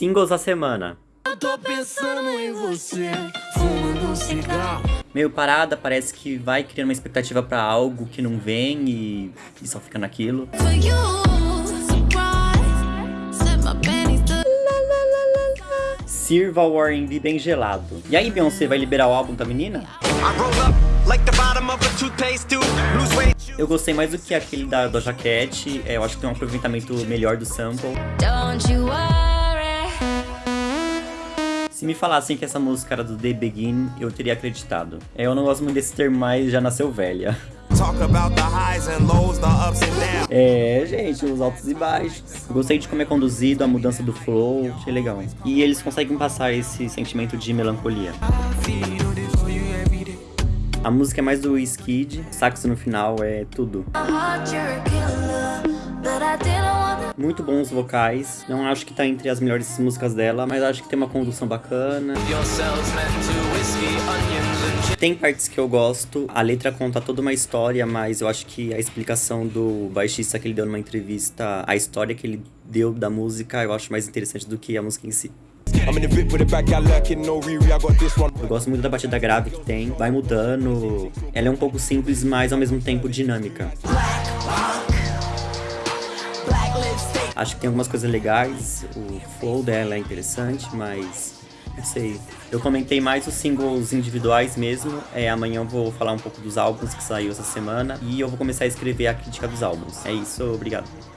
Singles da semana. Eu tô pensando em você, fumando um cigarro. Meio parada, parece que vai criando uma expectativa pra algo que não vem e, e só fica naquilo. To Sirva o R&B bem gelado. E aí, Beyoncé vai liberar o álbum da menina? I roll up like the bottom of a toothpaste tube. Lose weight. Eu gostei mais do que aquele da Doja Cat, é, eu acho que tem um aproveitamento melhor do sample. Se me falassem que essa música era do The Begin, eu teria acreditado. É, eu não gosto muito desse termo, mas já nasceu velha. É, gente, os altos e baixos. Eu gostei de como é conduzido, a mudança do flow, achei legal. E eles conseguem passar esse sentimento de melancolia. A música é mais do Skid, saxo no final é tudo. Muito bons vocais, não acho que tá entre as melhores músicas dela, mas acho que tem uma condução bacana. Tem partes que eu gosto, a letra conta toda uma história, mas eu acho que a explicação do baixista que ele deu numa entrevista, a história que ele deu da música, eu acho mais interessante do que a música em si. Eu gosto muito da batida grave que tem, vai mudando. Ela é um pouco simples, mas ao mesmo tempo dinâmica. Acho que tem algumas coisas legais, o flow dela é interessante, mas não sei. Eu comentei mais os singles individuais mesmo. É, amanhã eu vou falar um pouco dos álbuns que saiu essa semana e eu vou começar a escrever a crítica dos álbuns. É isso, obrigado.